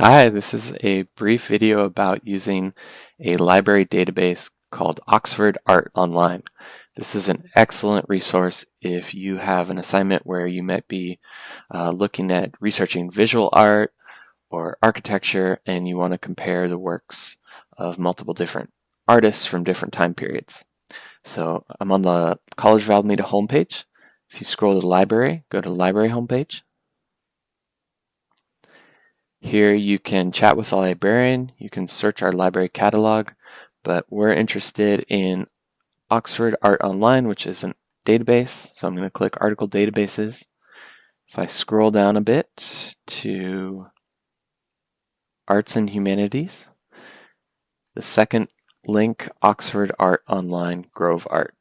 Hi, this is a brief video about using a library database called Oxford Art Online. This is an excellent resource if you have an assignment where you might be uh, looking at researching visual art or architecture and you want to compare the works of multiple different artists from different time periods. So I'm on the College of Alameda homepage. If you scroll to the library, go to the library homepage. Here you can chat with a librarian, you can search our library catalog, but we're interested in Oxford Art Online, which is a database. So I'm going to click Article Databases. If I scroll down a bit to Arts and Humanities, the second link, Oxford Art Online Grove Art.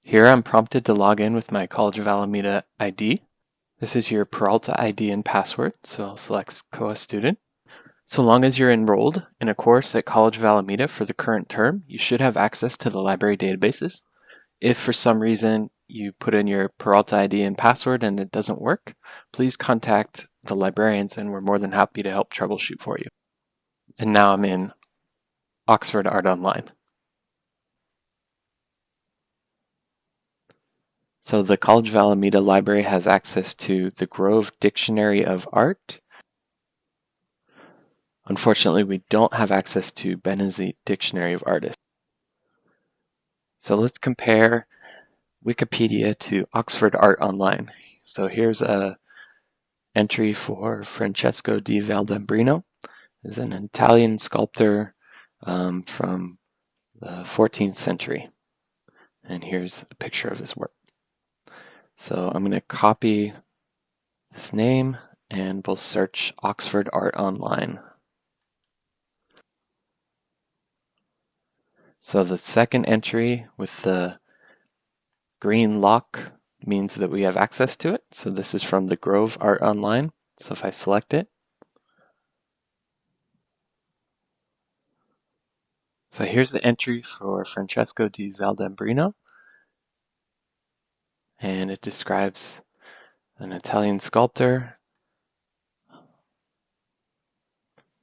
Here I'm prompted to log in with my College of Alameda ID. This is your Peralta ID and password, so I'll select COA student. So long as you're enrolled in a course at College of Alameda for the current term, you should have access to the library databases. If for some reason you put in your Peralta ID and password and it doesn't work, please contact the librarians and we're more than happy to help troubleshoot for you. And now I'm in Oxford Art Online. So the College of Alameda Library has access to the Grove Dictionary of Art. Unfortunately, we don't have access to Bénézit Dictionary of Artists. So let's compare Wikipedia to Oxford Art Online. So here's a entry for Francesco di Valdambrino. Is an Italian sculptor um, from the 14th century. And here's a picture of his work. So I'm going to copy this name and we'll search Oxford Art Online. So the second entry with the green lock means that we have access to it. So this is from the Grove Art Online. So if I select it, so here's the entry for Francesco di Valdambrino and it describes an Italian sculptor,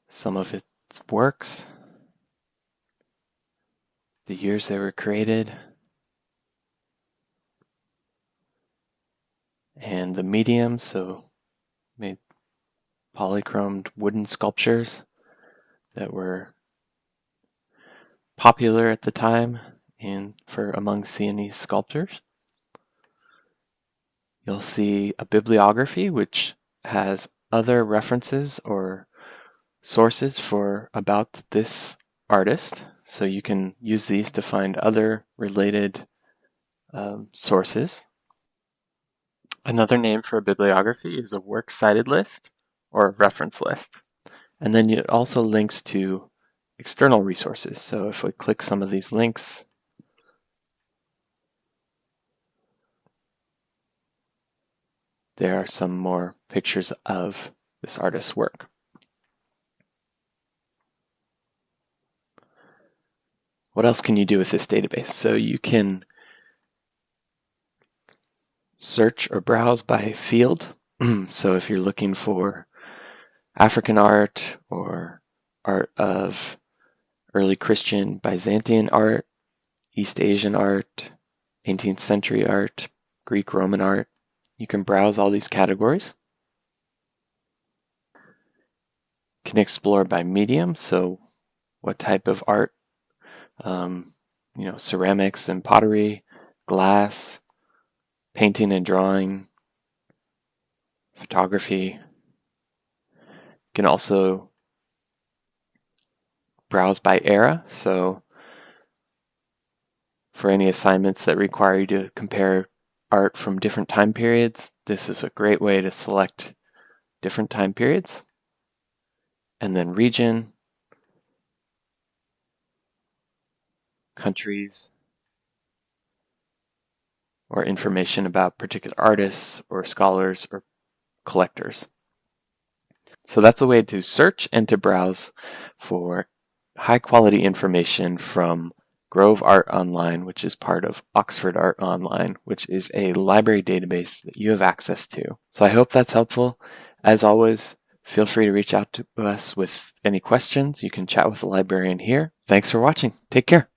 some of its works, the years they were created, and the medium, so made polychromed wooden sculptures that were popular at the time in for among Sienese sculptors. You'll see a bibliography which has other references or sources for about this artist. So you can use these to find other related um, sources. Another name for a bibliography is a works cited list or a reference list. And then it also links to external resources. So if we click some of these links, there are some more pictures of this artist's work. What else can you do with this database? So you can search or browse by field. so if you're looking for African art or art of early Christian Byzantine art, East Asian art, 18th century art, Greek Roman art, you can browse all these categories. You can explore by medium, so what type of art, um, you know, ceramics and pottery, glass, painting and drawing, photography. You can also browse by era, so for any assignments that require you to compare art from different time periods, this is a great way to select different time periods. And then region, countries, or information about particular artists or scholars or collectors. So that's a way to search and to browse for high quality information from Grove Art Online, which is part of Oxford Art Online, which is a library database that you have access to. So I hope that's helpful. As always, Feel free to reach out to us with any questions. You can chat with the librarian here. Thanks for watching. Take care.